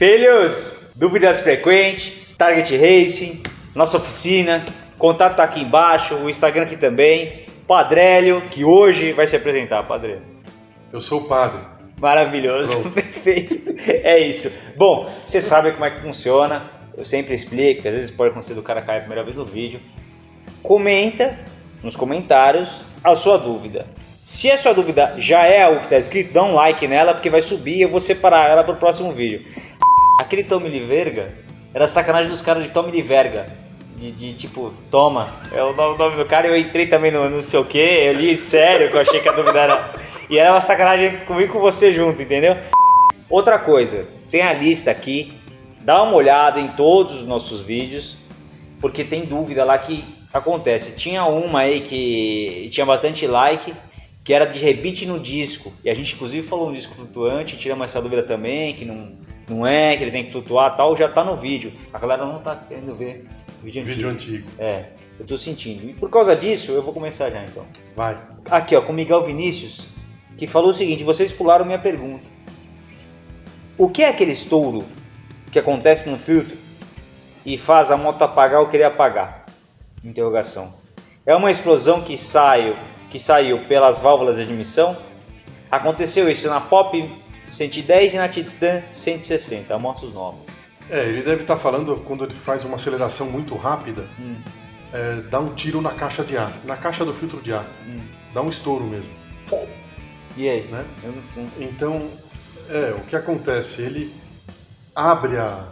Filhos, dúvidas frequentes, Target Racing, nossa oficina, contato tá aqui embaixo, o Instagram aqui também, Padrélio, que hoje vai se apresentar, Padrélio. Eu sou o padre. Maravilhoso, Pronto. perfeito. É isso. Bom, você sabe como é que funciona. Eu sempre explico, às vezes pode acontecer do cara cair a primeira vez no vídeo. Comenta nos comentários a sua dúvida. Se a sua dúvida já é algo que está escrito, dá um like nela porque vai subir e eu vou separar ela para o próximo vídeo. Aquele Tommy Liverga era sacanagem dos caras de Tommy Liverga. De, de, tipo, toma, é o nome, o do cara. Eu entrei também no não sei o que, eu li sério que eu achei que a dúvida era. E era uma sacanagem comigo com você junto, entendeu? Outra coisa, tem a lista aqui, dá uma olhada em todos os nossos vídeos, porque tem dúvida lá que acontece. Tinha uma aí que tinha bastante like, que era de rebite no disco. E a gente inclusive falou um disco flutuante, tiramos essa dúvida também, que não, não é, que ele tem que flutuar tal, já tá no vídeo. A galera não tá querendo ver o vídeo, Vídeo antigo. antigo. É, eu tô sentindo. E por causa disso, eu vou começar já então. Vai. Aqui ó, com o Miguel Vinícius, que falou o seguinte, vocês pularam minha pergunta. O que é aquele estouro que acontece no filtro e faz a moto apagar ou querer apagar? Interrogação. É uma explosão que saiu, que saiu pelas válvulas de admissão? Aconteceu isso na Pop 110 e na Titan 160, motos novas. É, ele deve estar falando quando ele faz uma aceleração muito rápida, Hum, é, dá um tiro na caixa de ar, na caixa do filtro de ar. hum. Dá um estouro mesmo, E aí? né? Então, é, o que acontece? Ele abre a,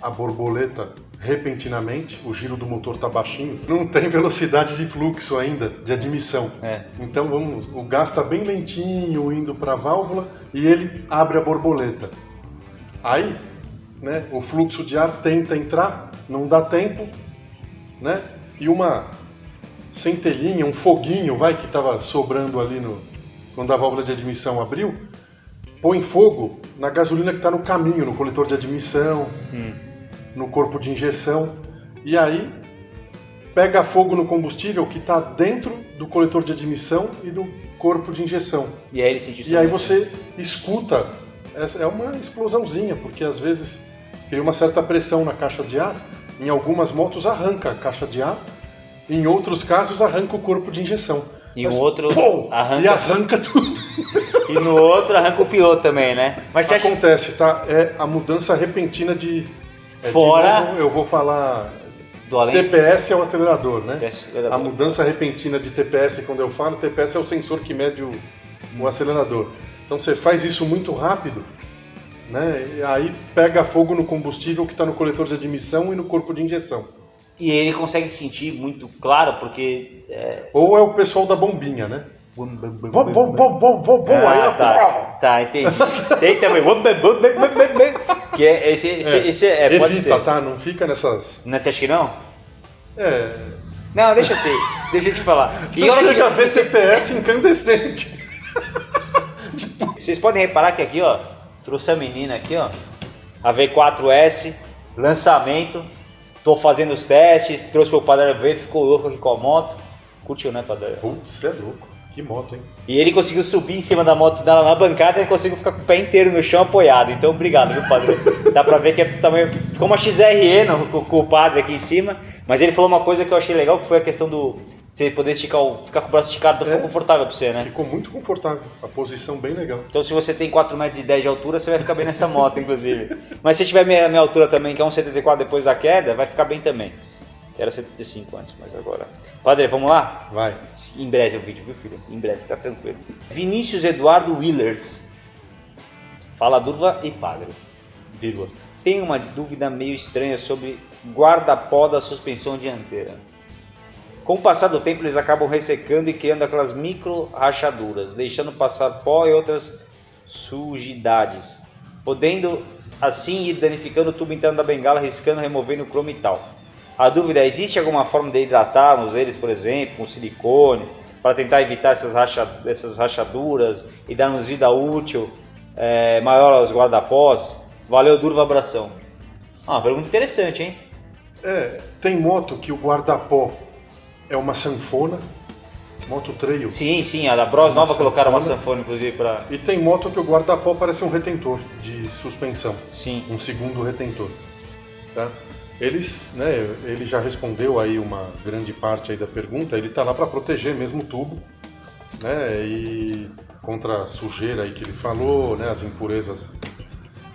a borboleta repentinamente, o giro do motor tá baixinho, não tem velocidade de fluxo ainda, de admissão. É. Então vamos, o gás está bem lentinho indo para a válvula e ele abre a borboleta. Aí, né, o fluxo de ar tenta entrar, não dá tempo, né? E uma centelhinha, um foguinho, vai que estava sobrando ali no quando a válvula de admissão abriu, põe fogo na gasolina que está no caminho, no coletor de admissão, Hum. No corpo de injeção, e aí pega fogo no combustível que está dentro do coletor de admissão e do corpo de injeção. E aí ele sentiu E aí você escuta, é uma explosãozinha, porque às vezes cria uma certa pressão na caixa de ar, em algumas motos arranca a caixa de ar, em outros casos arranca o corpo de injeção. E Mas, o outro pô, arranca- E arranca tudo. E no outro arranca o piloto também, né? Mas você acha Acontece, tá? É a mudança repentina de... é, Fora- novo, eu vou falar... do além? TPS é o acelerador, né? A acelerador. mudança repentina de TPS, quando eu falo, TPS é o sensor que mede o, o acelerador. Então você faz isso muito rápido, né? E aí pega fogo no combustível que está no coletor de admissão e no corpo de injeção. E ele consegue sentir muito claro, porque. É... Ou é o pessoal da bombinha, né? Bom, bom, bom, bom, bom, bom, aí, Ah, tá, tá, entendi. Tem também. Que é, esse, esse, É, esse é, pode Evita, ser. tá? Não fica nessas. Não, você acha que não? É. Não, deixa ser. Deixa eu te falar. Você olha chega a que- ver CPS incandescente. Vocês podem reparar que aqui, ó, trouxe a menina aqui, ó, a V4S, lançamento. Tô fazendo os testes, trouxe o padre ver, ficou louco aqui com a moto. Curtiu, né, padre? Putz, você é louco. Que moto, hein? E ele conseguiu subir em cima da moto dela na bancada e conseguiu ficar com o pé inteiro no chão apoiado. Então, obrigado, viu, padre? Dá pra ver que é do tamanho. Ficou uma XRE no, com, com o padre aqui em cima. Mas ele falou uma coisa que eu achei legal, que foi a questão do. Você poder esticar o, ficar com o braço esticado, então É. ficou confortável pra você, né? Ficou muito confortável. A posição bem legal. Então, se você tem 4,10 metros e 10 de altura, você vai ficar bem nessa moto, inclusive. Mas se tiver minha, minha altura também, que é 1,74 depois da queda, vai ficar bem também. Que era 75 antes, mas agora. Padre, vamos lá? Vai. Em breve o vídeo, viu, filho? Em breve, fica tranquilo. Vinícius Eduardo Willers. Fala Durva e Padre. Vírgula. Tem uma dúvida meio estranha sobre guarda-pó da suspensão dianteira. Com o passar do tempo, eles acabam ressecando e criando aquelas micro rachaduras, deixando passar pó e outras sujidades, podendo assim ir danificando o tubo interno da bengala, riscando, removendo o cromo e tal. A dúvida é, existe alguma forma de hidratarmos eles, por exemplo, com silicone, para tentar evitar essas, racha, essas rachaduras e darmos vida útil é, maior aos guarda-pós? Valeu, Durva, abração. Ah, pergunta interessante, hein? É, tem moto que o guarda-pó é uma sanfona, Moto trail. Sim, sim, a da Bros Uma nova colocaram uma sanfona. sanfona, inclusive, pra. E tem moto que o guarda-pó parece um retentor de suspensão. Sim. um segundo retentor. Tá? Eles, né, ele já respondeu aí uma grande parte aí da pergunta, ele está lá para proteger mesmo o tubo, né, e contra a sujeira aí que ele falou, né, as impurezas,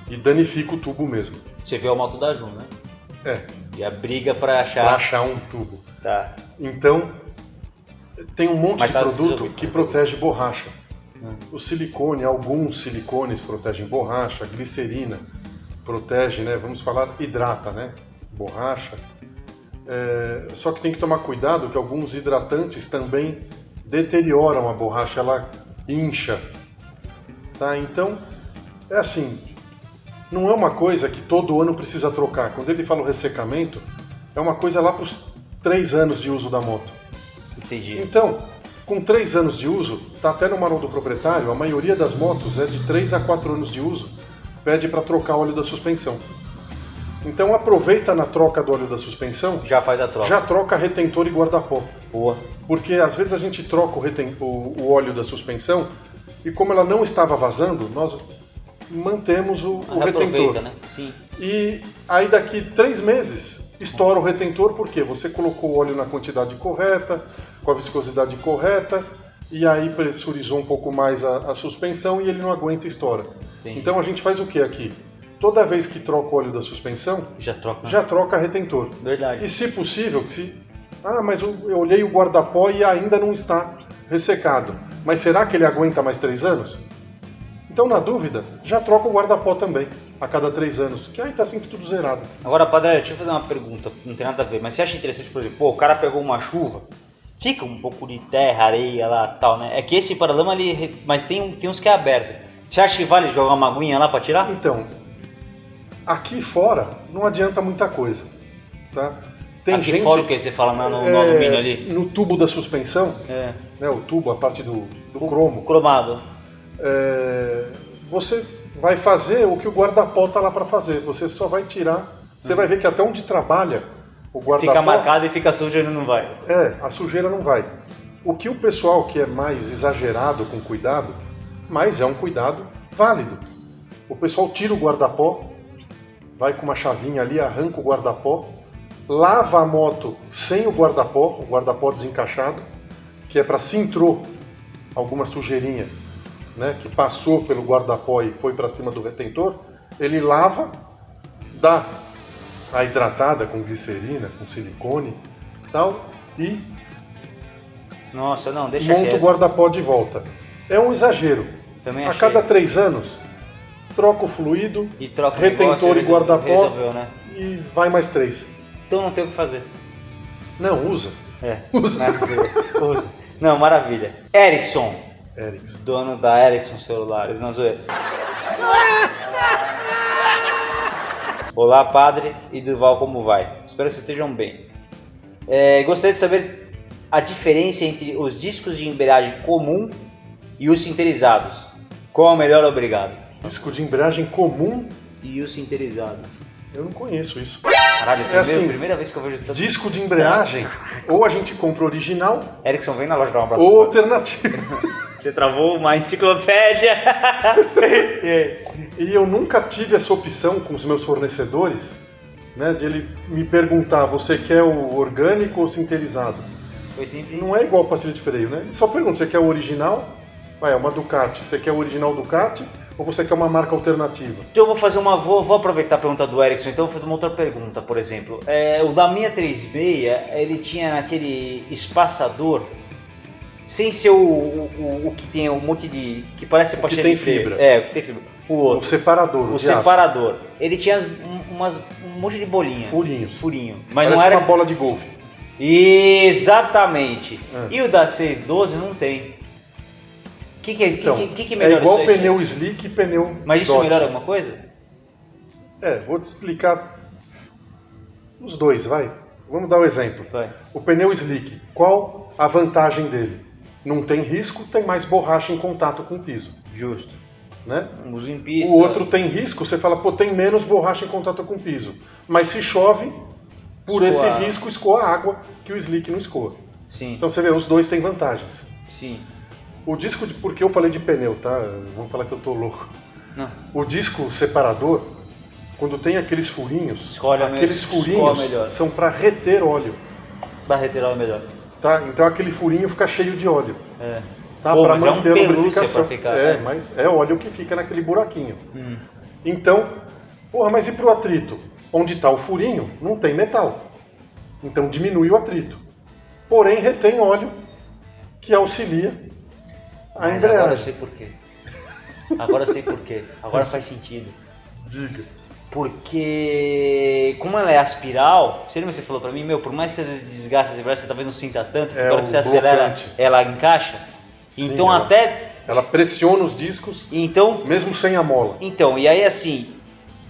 e danifica o tubo mesmo. Você viu a moto da Jun, né? É, E a briga pra achar. para achar um tubo. Tá. Então, tem um monte Mas de tá produto que protege borracha. Hum. O silicone, alguns silicones protegem borracha, glicerina protege, né? Vamos falar hidrata, né? Borracha. É, só que tem que tomar cuidado que alguns hidratantes também deterioram a borracha, ela incha. Tá? Então, é assim, não é uma coisa que todo ano precisa trocar. Quando ele fala o ressecamento, é uma coisa lá para os três anos de uso da moto. Entendi. Então, com três anos de uso, tá até no manual do proprietário, a maioria das motos é de 3 a 4 anos de uso, pede para trocar o óleo da suspensão. Então aproveita na troca do óleo da suspensão, Já faz a troca. já troca retentor e guarda-pó. Boa. Porque às vezes a gente troca o, reten- o- o óleo da suspensão e como ela não estava vazando, nós mantemos o, o retentor. Aproveita, né? Sim. E aí daqui três meses estoura o retentor porque você colocou o óleo na quantidade correta, com a viscosidade correta, e aí pressurizou um pouco mais a, a suspensão e ele não aguenta e estoura. Entendi. Então a gente faz o que aqui? Toda vez que troca o óleo da suspensão, Já troca. já troca retentor. Verdade. E se possível, se. Ah, mas eu olhei o guarda-pó e ainda não está ressecado. Mas será que ele aguenta mais três anos? Então, na dúvida, já troca o guarda-pó também, a cada três anos, que aí tá sempre tudo zerado. Agora, Padre, deixa eu fazer uma pergunta, não tem nada a ver, mas você acha interessante, por exemplo, pô, o cara pegou uma chuva, fica um pouco de terra, areia lá tal, né? É que esse paralama ali, mas tem, tem uns que é aberto. Você acha que vale jogar uma aguinha lá pra tirar? Então, aqui fora não adianta muita coisa, tá? Tem Aqui gente fora o que você fala no, no, é, alumínio ali? no tubo da suspensão, É, né, o tubo, a parte do, do cromo, cromado. é, você vai fazer o que o guarda-pó tá lá para fazer. Você só vai tirar. Você vai ver que até onde trabalha o guarda-pó. Fica marcado e fica sujo e não vai. É, a sujeira não vai. O que o pessoal que é mais exagerado com cuidado, mas é um cuidado válido. O pessoal tira o guarda-pó, vai com uma chavinha ali, arranca o guarda-pó, lava a moto sem o guarda-pó, o guarda-pó desencaixado, que é para se entrou alguma sujeirinha, né, que passou pelo guarda-pó e foi para cima do retentor, ele lava, dá a hidratada com glicerina, com silicone, tal, e Nossa, não, deixa monta o quieto. guarda-pó de volta. É um exagero. Também A achei. cada três anos, troca o fluido E troca o retentor negócio, e guarda-pó. Né? e vai mais três. Então não tem o que fazer. Não, usa. É, Usa. né? Usa. Não, maravilha. Ericsson, Ericsson. dono da Ericsson Celulares, não zoeira. Olá, padre e Durval, como vai? Espero que vocês estejam bem. É, gostaria de saber a diferença entre os discos de embreagem comum e os sinterizados. Qual é o melhor, obrigado? Disco de embreagem comum, E os sinterizados. eu não conheço isso. Caralho, primeira, assim, primeira vez que eu vejo tanto. Disco de embreagem, ou a gente compra original Ericsson, vem na loja dar um abraço. ou alternativo. Você travou uma enciclopédia. E aí? E eu nunca tive essa opção com os meus fornecedores, né, de ele me perguntar, você quer o orgânico ou sinterizado? Foi sempre. Não é igual pastilha de freio, né? Ele só pergunta, você quer o original? Vai, é uma Ducati. Você quer o original Ducati ou você quer uma marca alternativa? Então eu vou fazer uma. Vou, vou aproveitar a pergunta do Erickson, então eu vou fazer uma outra pergunta, por exemplo. É, o da minha 36, ele tinha aquele espaçador, sem ser o, o, o- o que tem um monte de. que parece que pastilha tem de freio. fibra. É, o que tem fibra. O O outro. separador, O, de aço. separador. Ele tinha as- um, umas, um monte de bolinha. Furinhos. Furinho. Mas Parece não era. uma bola de golfe. Exatamente. É. E o da 612 não tem. O que, que, é- Então, que, que, que é melhora igual isso aí? pneu slick e pneu Mas isso dot. melhora alguma coisa? É, vou te explicar os dois, vai. Vamos dar um exemplo. Vai. O pneu slick, qual a vantagem dele? Não tem risco, tem mais borracha em contato com o piso, Justo. né? Uso em pista. O outro tem risco, você fala, pô, tem menos borracha em contato com o piso. Mas se chove, por Escoa. esse risco escoa a água que o slick não escoa. Sim, Então você vê, os dois têm vantagens. sim. O disco, de, porque eu falei de pneu, tá? Vamos falar que eu tô louco. Não. O disco separador, quando tem aqueles furinhos, Escolhe a aqueles me- escolhe furinhos são para reter óleo, Pra retirar melhor. tá? Então aquele furinho fica cheio de óleo, É. tá? Pra mas é um manter a lubrificação. ficar, é, né? mas é óleo que fica naquele buraquinho. Hum. Então, porra, mas e pro atrito? Onde está o furinho, não tem metal. Então diminui o atrito. Porém, retém óleo que auxilia a Mas agora eu sei por quê. Agora eu sei por quê. Agora faz sentido. Diga. Porque, como ela é aspiral, você lembra que você falou pra mim, meu, por mais que às vezes desgaste as embreagens, você talvez não sinta tanto, porque É, a hora que você acelera, blocante. ela encaixa. Sim, então ela- até. Ela pressiona os discos, Então, mesmo sem a mola. então, e aí assim,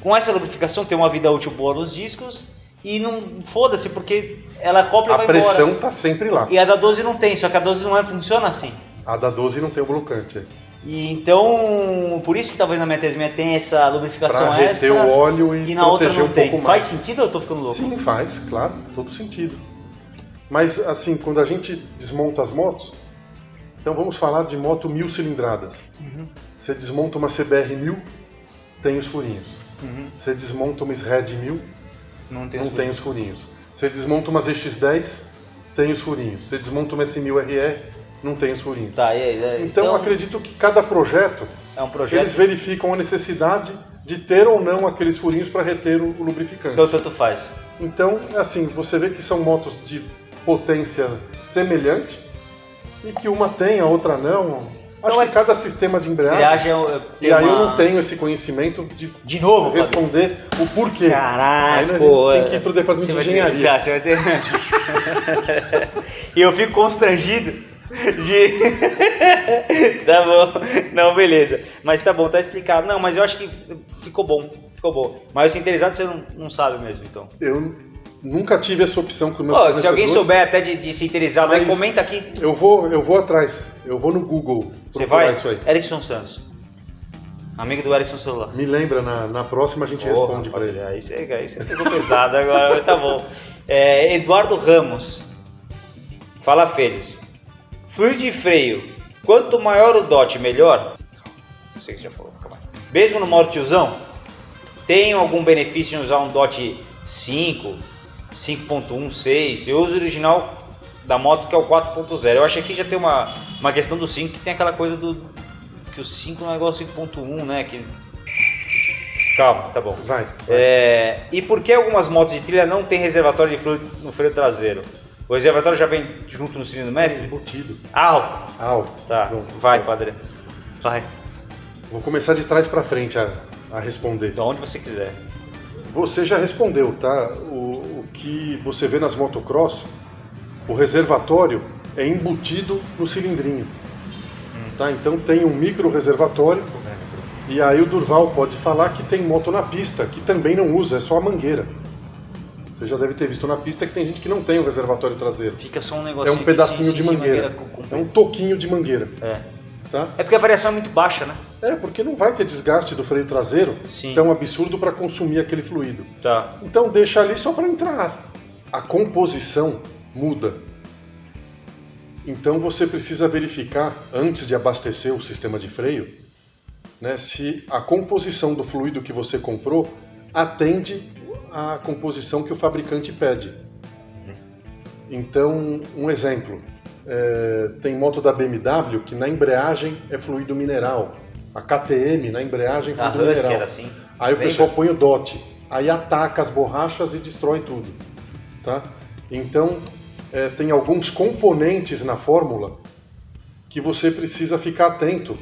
com essa lubrificação tem uma vida útil boa nos discos e não foda-se, porque ela acopla e A vai pressão embora. está sempre lá. E a da 12 não tem, só que a 12 não é, funciona assim. A da 12 não tem o blocante. E então, por isso que talvez na minha T6 tem essa lubrificação reter extra o óleo e, e na outra não um tem. Faz mais. sentido ou eu tô ficando louco? Sim, faz, claro, todo sentido. Mas assim, quando a gente desmonta as motos, então vamos falar de moto mil cilindradas. Uhum, Você desmonta uma CBR 1000, tem os furinhos. uhum. Você desmonta uma SRED 1000, Não tem não os tem os furinhos. Você desmonta uma ZX10, tem os furinhos. Você desmonta uma S1000RE, não tem os furinhos. Tá, e aí, é, Então, eu acredito que cada projeto, é um projeto. eles verificam a necessidade de ter ou não aqueles furinhos para reter o, lubrificante. Então tanto faz. Então, assim, você vê que são motos de potência semelhante e que uma tem, a outra não. Acho Então, que cada sistema de embreagem. Viagem é- tem E aí eu uma- não tenho esse conhecimento de De novo, responder o porquê. Caraca, Aí pô, tem que ir pro departamento de ter- engenharia. tá, você vai ter... e eu fico constrangido de... tá bom, não, beleza. Mas tá bom, tá explicado. Não, mas eu acho que ficou bom, ficou bom. Mas o sinterizado você não, não sabe mesmo, então. Eu nunca tive essa opção com meus Ó, se alguém souber até de, de sinterizado, aí mas comenta aqui. Eu vou, eu vou atrás. Eu vou no Google Você vai? isso aí. Erickson Santos. Amigo do Erickson Celular. Me lembra, na, na próxima a gente Porra, responde para ele. Aí você, aí você pegou pesado agora, mas tá bom. É, Eduardo Ramos. Fala, Feliz. Fluido de freio. Quanto maior o DOT, melhor? Não sei se já falou. Mesmo no modo tiozão, tem algum benefício em usar um DOT 5, 5.1, 6? Eu uso o original da moto que é o 4.0. Eu acho que aqui já tem uma, uma questão do 5 que tem aquela coisa do. que o 5 não é igual ao 5.1, né? Que... Calma, tá bom. Vai. vai. É, e por que algumas motos de trilha não tem reservatório de fluido no freio traseiro? O reservatório já vem junto no cilindro mestre? Embutido. Au! Au. Tá, Pronto. vai, padre. Vai. Vou começar de trás para frente a, a responder. De onde você quiser. Você já respondeu, tá? O, o que você vê nas motocross, o reservatório é embutido no cilindrinho. Tá? Então tem um micro reservatório e aí o Durval pode falar que tem moto na pista que também não usa, é só a mangueira. Você já deve ter visto na pista que tem gente que não tem o reservatório traseiro. Fica só um É negocinho. um pedacinho sim, de sim, sim, mangueira. com- com- É um toquinho de mangueira, É. tá? É porque a variação é muito baixa, né? É, porque não vai ter desgaste do freio traseiro Sim. tão absurdo para consumir aquele fluido. Tá. Então deixa ali só para entrar. A composição muda. Então você precisa verificar antes de abastecer o sistema de freio, né, se a composição do fluido que você comprou atende à composição que o fabricante pede. Então, um exemplo, é, tem moto da BMW que na embreagem é fluido mineral, a KTM na embreagem é A fluido Husky mineral. era assim. Aí o Lembra? pessoal põe o DOT, aí ataca as borrachas e destrói tudo, tá? Então é, tem alguns componentes na fórmula que você precisa ficar atento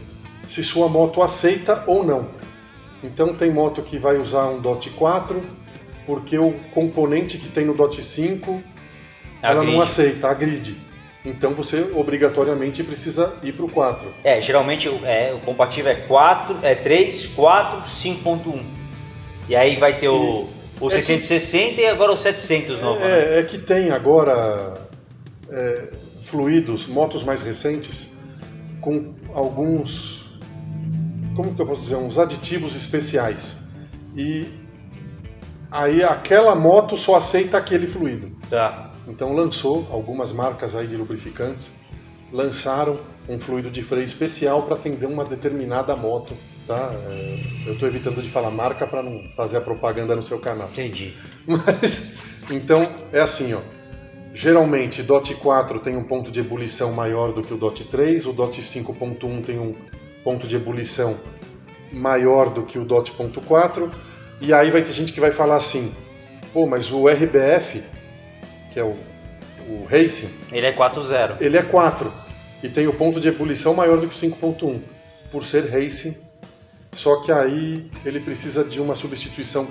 se sua moto aceita ou não. Então tem moto que vai usar um DOT 4 porque o componente que tem no DOT 5 ela não Agride. aceita, agride. Então você obrigatoriamente precisa ir para o 4. É, geralmente o- é, o compatível é 4, é 3, 4, 5.1. E aí vai ter o, o é que- 660 e agora o 700 novo, né? É, é que tem agora é, fluidos, motos mais recentes, com alguns, como que eu posso dizer, uns aditivos especiais. E aí aquela moto só aceita aquele fluido. Tá. Então lançou algumas marcas aí de lubrificantes lançaram um fluido de freio especial para atender uma determinada moto, tá? É, eu estou evitando de falar marca para não fazer a propaganda no seu canal. Entendi. Mas então é assim, ó. Geralmente, DOT 4 tem um ponto de ebulição maior do que o DOT 3, o DOT 5.1 tem um ponto de ebulição maior do que o DOT.4, e aí vai ter gente que vai falar assim, pô, mas o RBF, que é o, o Racing... Ele é 4.0. Ele é 4, e tem o ponto de ebulição maior do que o 5.1, por ser Racing, só que aí ele precisa de uma substituição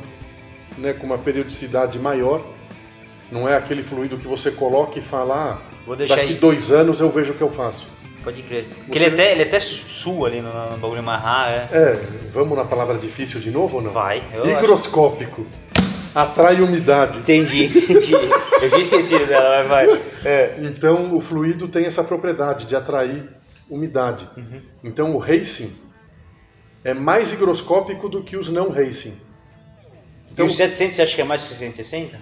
né, com uma periodicidade maior, não é aquele fluido que você coloca e fala, ah, daqui aí. dois anos eu vejo o que eu faço. Pode crer. Porque ele, até, ele até sua ali no, no bagulho amarrar, é. É, vamos na palavra difícil de novo ou não? Vai. Higroscópico. Atrai umidade. Entendi, entendi. eu tinha esquecido dela, mas vai. É. Então o fluido tem essa propriedade de atrair umidade. Uhum. Então o racing é mais higroscópico do que os não racing. Então, e o 700 você acha que é mais que o 660?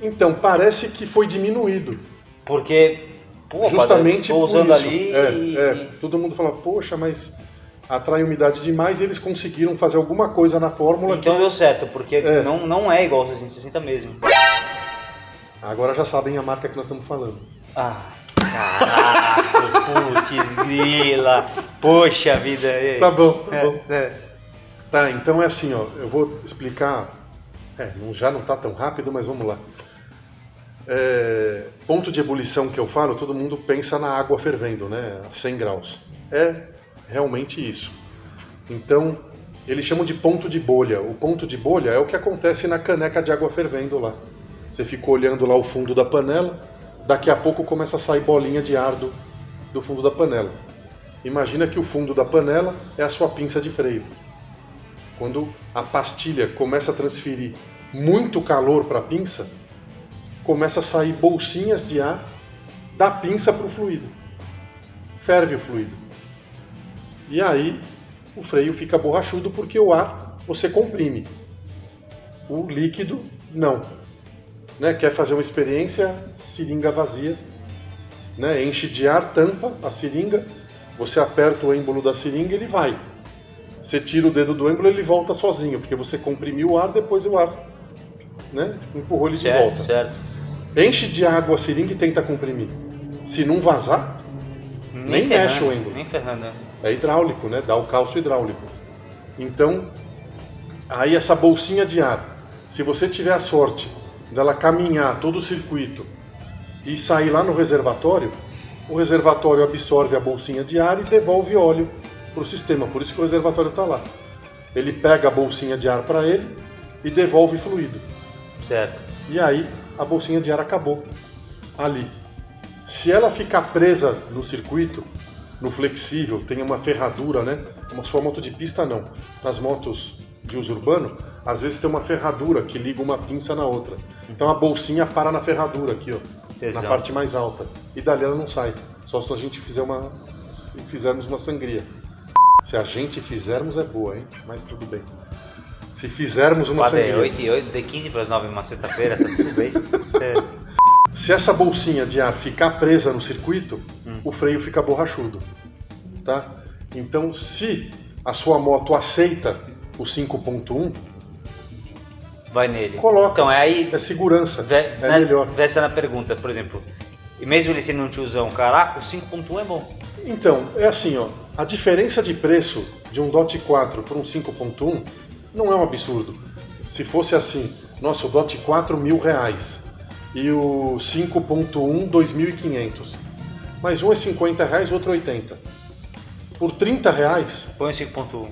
Então, parece que foi diminuído. Porque, pô, justamente usando isso. ali é, e... é. Todo mundo fala, poxa, mas atrai umidade demais e eles conseguiram fazer alguma coisa na fórmula Então que... deu certo, porque é. Não, não é igual ao 660 mesmo. Agora já sabem a marca que nós estamos falando. Ah, caraca, putz, grila. Poxa vida. Tá bom, tá é, bom. É. Tá, então é assim, ó, eu vou explicar. É, já não tá tão rápido, mas vamos lá é, ponto de ebulição que eu falo, todo mundo pensa na água fervendo, né? A 100 graus. É realmente isso. Então, eles chamam de ponto de bolha. O ponto de bolha é o que acontece na caneca de água fervendo lá. Você fica olhando lá o fundo da panela, daqui a pouco começa a sair bolinha de ar do, do fundo da panela. Imagina que o fundo da panela é a sua pinça de freio. Quando a pastilha começa a transferir muito calor para a pinça, começa a sair bolsinhas de ar da pinça para o fluido. Ferve o fluido. E aí o freio fica borrachudo porque o ar você comprime. O líquido não. Né? Quer fazer uma experiência? Seringa vazia. Né? Enche de ar, tampa a seringa, você aperta o êmbolo da seringa ele vai. Você tira o dedo do êmbolo ele volta sozinho, porque você comprimiu o ar, depois o ar né? empurrou ele certo, de volta. Certo. Enche de água a seringa e tenta comprimir. Se não vazar, nem, nem mexe o êmbolo. Nem ferrando. É hidráulico, né? Dá o cálcio hidráulico. Então, aí essa bolsinha de ar, se você tiver a sorte dela caminhar todo o circuito e sair lá no reservatório, o reservatório absorve a bolsinha de ar e devolve óleo para o sistema. Por isso que o reservatório está lá. Ele pega a bolsinha de ar para ele e devolve fluido. Certo. E aí a bolsinha de ar acabou ali. Se ela ficar presa no circuito, no flexível, tem uma ferradura, né? Uma sua moto de pista não. Nas motos de uso urbano, às vezes tem uma ferradura que liga uma pinça na outra. Então a bolsinha para na ferradura aqui, ó, Exato. na parte mais alta. E dali ela não sai. Só se a gente fizer uma se fizermos uma sangria. Se a gente fizermos é boa, hein? Mas tudo bem. Se fizermos uma Padre, sangria... 8 e 8, de 15 para as 9 uma sexta-feira, tá tudo bem. É. Se essa bolsinha de ar ficar presa no circuito, hum. o freio fica borrachudo. Tá? Então, se a sua moto aceita o 5.1, vai nele. Coloca. Então, é aí. É segurança. Ve é né, melhor. Vesta na pergunta, por exemplo. E mesmo ele sendo um tiozão, caraca, o 5.1 é bom. Então, é assim, ó. A diferença de preço de um DOT 4 para um 5.1 não é um absurdo. Se fosse assim, nossa, o DOT 4 mil reais e o 5.1 2.500. Mas um é 50 reais, o outro 80. É Por 30 reais... Põe o 5.1.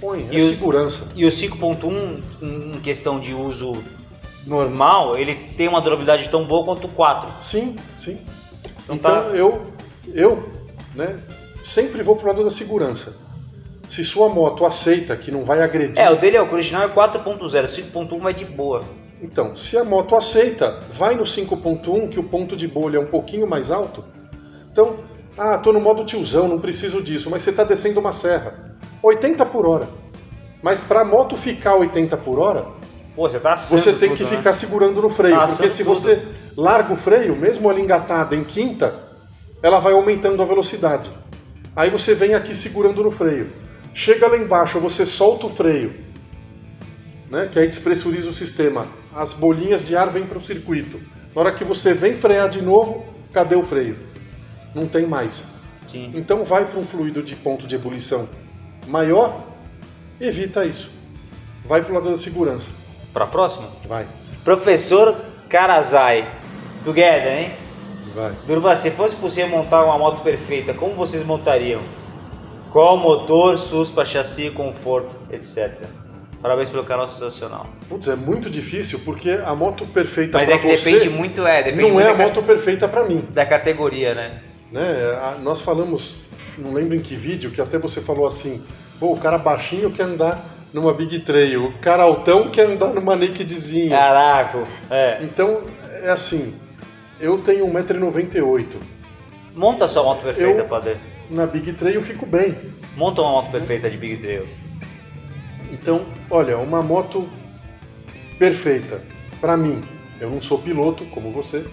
Põe, é e segurança. O, e o 5.1, em questão de uso normal, ele tem uma durabilidade tão boa quanto o 4. Sim, sim. Então, então tá... eu, eu né, sempre vou pro lado da segurança. Se sua moto aceita que não vai agredir. É, o dele é o original é 4.0, 5.1 vai de boa. Então, se a moto aceita, vai no 5.1 que o ponto de bolha é um pouquinho mais alto. Então, ah, tô no modo tiozão, não preciso disso, mas você está descendo uma serra. 80 por hora. Mas para a moto ficar 80 por hora, Pô, você tá você tem tudo, que né? ficar segurando no freio. Tá porque se tudo. você larga o freio, mesmo ela engatada em quinta, ela vai aumentando a velocidade. Aí você vem aqui segurando no freio. Chega lá embaixo, você solta o freio, né? que aí despressuriza o sistema. As bolinhas de ar vêm para o circuito. Na hora que você vem frear de novo, cadê o freio? Não tem mais. Sim. Então vai para um fluido de ponto de ebulição maior, evita isso. Vai para o lado da segurança. Pra próxima? Vai, Professor Karazai. Together, hein? vai. Durva, se fosse possível montar uma moto perfeita, como vocês montariam? Qual motor, suspa, chassi, conforto, etc. Parabéns pelo canal sensacional. Putz, é muito difícil porque a moto perfeita Mas pra é que você depende muito, é, depende não muito é a moto perfeita para mim. da categoria, né? Né? Nós falamos, não lembro em que vídeo, que até você falou assim: pô, o cara baixinho quer andar numa Big Trail, o cara altão quer andar numa nakedzinha. Caraca, é. Então, é assim: eu tenho 1,98m. Monta sua moto perfeita, Eu- padre. Na Big Trail eu fico bem. Monta uma moto perfeita de Big Trail. Então, olha, uma moto perfeita para mim. Eu não sou piloto como você,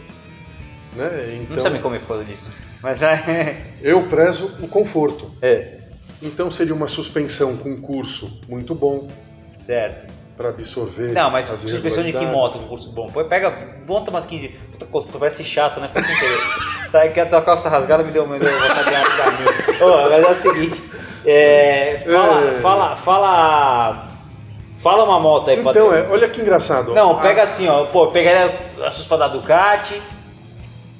né? Não Então precisa me comer por causa disso. Mas é. eu prezo o conforto. É, Então seria uma suspensão com curso muito bom certo. para absorver. Não, mas as suspensão de que moto? Um curso bom. Pega, monta umas 15. Puta, parece chato, né? Tá, que a tua calça rasgada me deu, me deu vontade de meu. Mas é o seguinte. É, fala, É. fala, fala. Fala uma moto aí, Então, é, olha que engraçado. Não, A- pega assim, ó. Pô, pegaria a suspa da Ducati.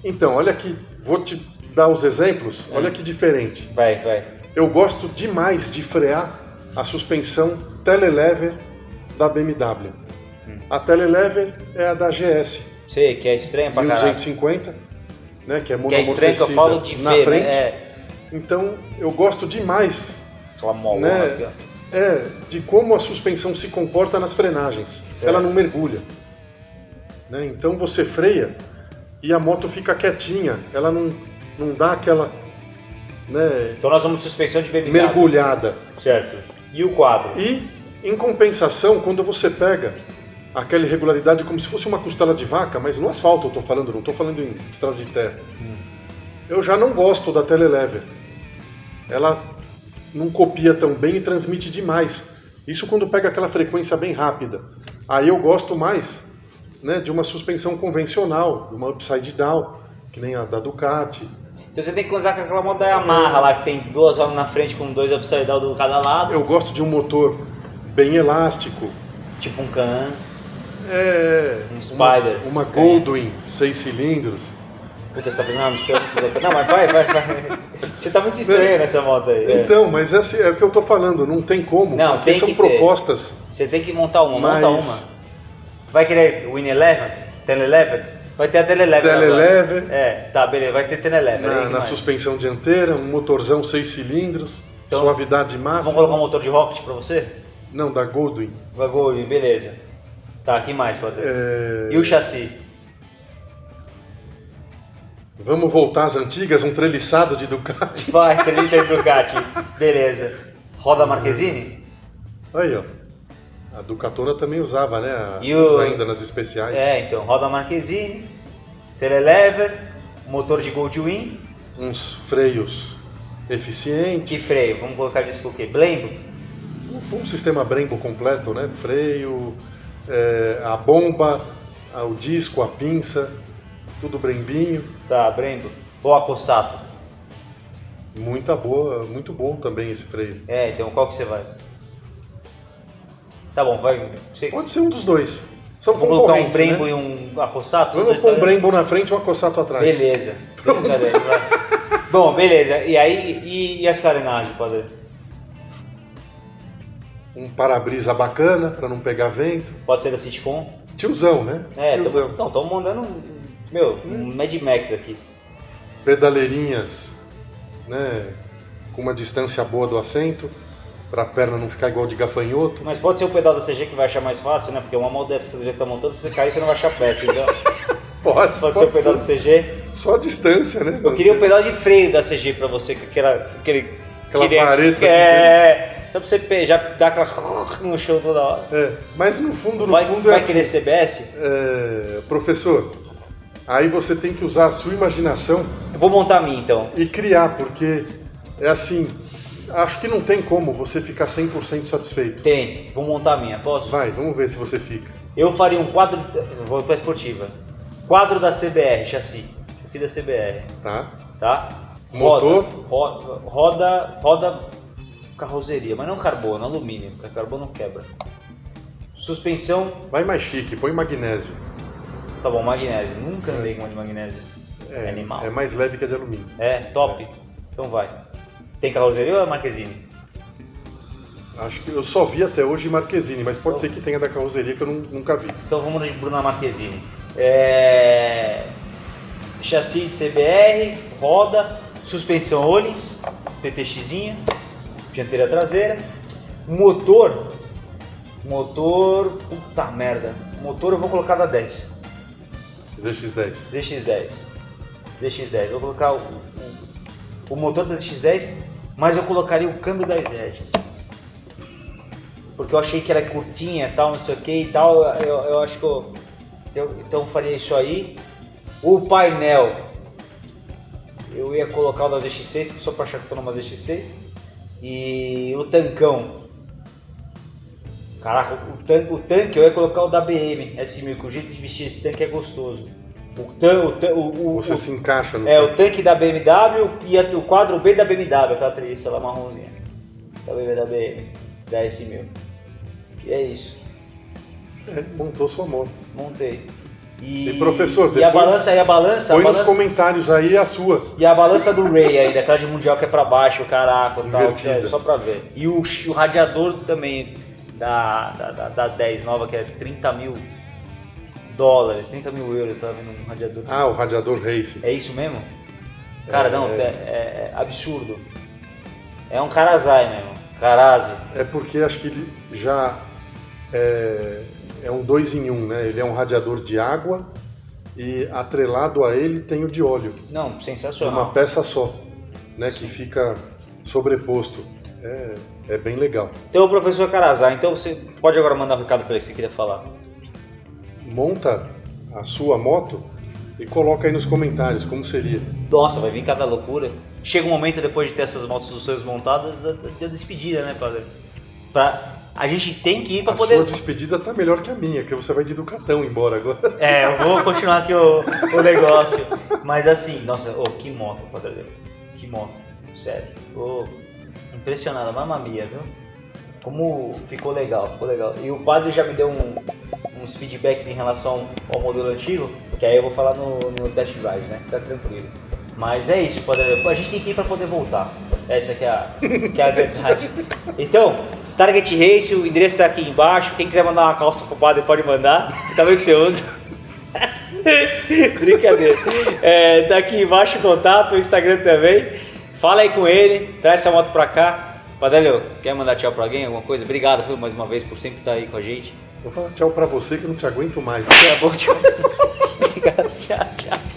Então, olha que. Vou te dar os exemplos. É. Olha que diferente. Vai, vai. Eu gosto demais de frear a suspensão telelever da BMW. Hum. A telelever é a da GS Sei, que é estranho pra caralho. 1250, né, que é Que é estranho que eu falo de na ver, frente. né? Então, eu gosto demais aquela molona Né? é, de como a suspensão se comporta nas frenagens. É. Ela não mergulha. Né? Então você freia e a moto fica quietinha. Ela não, não dá aquela né, Então nós vamos de suspensão de BMW. mergulhada. Certo. E o quadro? E, em compensação, quando você pega aquela irregularidade como se fosse uma costela de vaca, mas no asfalto eu estou falando, não estou falando em estrada de terra. Eu já não gosto da Telelever. Ela não copia tão bem e transmite demais. Isso quando pega aquela frequência bem rápida. Aí eu gosto mais né, de uma suspensão convencional, de uma upside down, que nem a da Ducati. Então você tem que usar aquela moto da Yamaha lá, que tem duas rodas na frente com dois upside down do cada lado. Eu gosto de um motor bem elástico, Tipo um Can. É. Um Spider. Uma, uma Goldwing, seis cilindros. Puta, você tá fazendo uma mistura. Não, mas vai, vai, vai. Você tá muito estranho nessa moto aí. é. Então, mas esse é o que eu tô falando, não tem como. Não, porque tem são que ter. propostas. Você tem que montar uma, Mas- monta uma. Vai querer Win Eleven? Teleleven? Vai ter a Teleleven. agora. É, tá, beleza, vai ter Teleleven. aí Na, na suspensão dianteira, um motorzão seis cilindros, Então, suavidade Vamos máxima. colocar um motor de Rocket pra você? Não, da Goldwing. Vai, Gol, beleza. Tá, que mais, padre? É, E o chassi? Vamos voltar às antigas, um treliçado de Ducati. Vai, Treliça de Ducati. Beleza. Roda Marquezine? Aí, ó. A Ducatona também usava, né? A- E o- ainda nas especiais. É, então, roda Marquezine, Telelever, motor de Goldwing, Uns freios eficientes. que freio? Vamos colocar disso o quê? Blembo? Um sistema Brembo completo, né? Freio, é, a bomba, o disco, a pinça, tudo Brembinho. Tá, Brembo. Ou Acossato? Muita boa, muito bom também esse freio. É, então qual que você vai? Tá bom, vai. Você, Pode ser um dos dois. São vamos colocar um concorrentes, Brembo né? e um Acossato? Vamos pôr um Brembo na frente e um acossato atrás. Beleza. Vai. Bom, beleza. E aí, e, e as carenagens, padre? Um para-brisa bacana para não pegar vento. Pode ser da Citicom? Tiozão, né? É, Tiozão. estamos mandando um, meu, um Mad Max aqui. Pedaleirinhas, né? Com uma distância boa do assento, para a perna não ficar igual de gafanhoto. Mas pode ser o pedal da CG que vai achar mais fácil, né? Porque uma moto dessa que você tá montando, se você cair, você não vai achar peça. Então, Pode, pode ser o pedal da CG. Só a distância, né? Eu queria o pedal de freio da CG pra você, com aquela, aquele... Aquela aquele- vareta É, só pra você já dar aquela no chão toda hora. É, mas no fundo, no Vai, fundo vai é assim. querer CBS? É, professor, aí você tem que usar a sua imaginação Eu vou montar a minha então. e criar, porque é assim, acho que não tem como você ficar 100% satisfeito. Tem, vou montar a minha, posso? Vai, vamos ver se você fica. Eu faria um quadro. Vou pra esportiva. Quadro da CBR, chassi. Chassi da CBR, Tá? tá? Motor? Roda, ro- roda, roda carroceria, mas não carbono, alumínio, porque carbono quebra. Suspensão, Vai mais chique, põe magnésio. tá bom, magnésio. Nunca andei com uma de magnésio. É, Animal. é mais leve que a de alumínio. É, top. Então vai. Tem carroceria ou é Marquezine? Acho que eu só vi até hoje Marquezine, mas pode ser que tenha da carroceria que eu nu- nunca vi. Então vamos de Bruna Marquezine. É... Chassi de CBR, roda, suspensão Olins, PTXinha, dianteira traseira, motor, motor, puta merda, motor eu vou colocar da 10, ZX10. ZX10, ZX10, vou colocar o, o, o motor da ZX10, mas eu colocaria o câmbio da Z. Porque eu achei que era curtinha tal, não sei o que e tal, eu, eu acho que eu, eu- então eu faria isso aí. O painel, eu ia colocar o da ZX6, só pra achar que eu tô numa ZX6. E o tancão, caraca, o, tan o tanque eu ia colocar o da BM S1000, que o jeito de vestir esse tanque é gostoso. O, tan o, tan- o, o, Você o- se encaixa no. é, o tanque da BMW e a- o quadro B da BMW, aquela treliça lá marronzinha. Da BMW da BM, da S1000. E é isso, É, montou sua moto. montei. E, E, professor, e a depois balança, e a balança, a Põe nos balança, comentários aí a sua. e a balança do Ray ainda, aquela de mundial que é pra baixo, caraca, tal, Invertida. é, só pra ver. E o, o radiador também da, da, da, da 10 nova, que é 30 mil dólares, 30 mil euros, eu tava vendo um radiador. Ah, o radiador Race. É isso mesmo? Cara, É. não, é, é- é absurdo. É um Karazai mesmo. Karazi. É porque acho que ele já é, é um dois em um, né? Ele é um radiador de água e atrelado a ele tem o de óleo. Não, Uma sensacional. peça só, né? Que fica sobreposto. É, é bem legal. Então, professor Karazai, então você pode agora mandar um recado pra ele que você queria falar. Monta a sua moto e coloca aí nos comentários como seria. Nossa, vai vir cada loucura. Chega um momento depois de ter essas motos dos seus montadas, da da despedida, né, padre? Pra... A gente tem que ir pra A poder. sua despedida tá melhor que a minha, porque você vai de Ducatão embora agora. É, eu vou continuar aqui o, o negócio. Mas assim, nossa, ô, que moto, padre. Que moto, sério. Tô impressionado, mamma mia, viu? Como ficou legal, ficou legal. E o padre já me deu um- uns feedbacks em relação ao modelo antigo, que aí eu vou falar no, no test drive, né? Fica tranquilo. Mas é isso, padre. A gente tem que ir pra poder voltar. Essa que é a, que é a verdade. Então, Target Race, o endereço tá aqui embaixo. Quem quiser mandar uma calça pro padre pode mandar. Tá vendo que você usa? Brincadeira. É, tá aqui embaixo o contato, o Instagram também. Fala aí com ele, traz essa moto pra cá. Padalho, quer mandar tchau pra alguém? Alguma coisa? Obrigado, viu, mais uma vez por sempre estar aí com a gente. Vou falar tchau pra você que eu não te aguento mais. A pouco, tchau. Obrigado, tchau, tchau.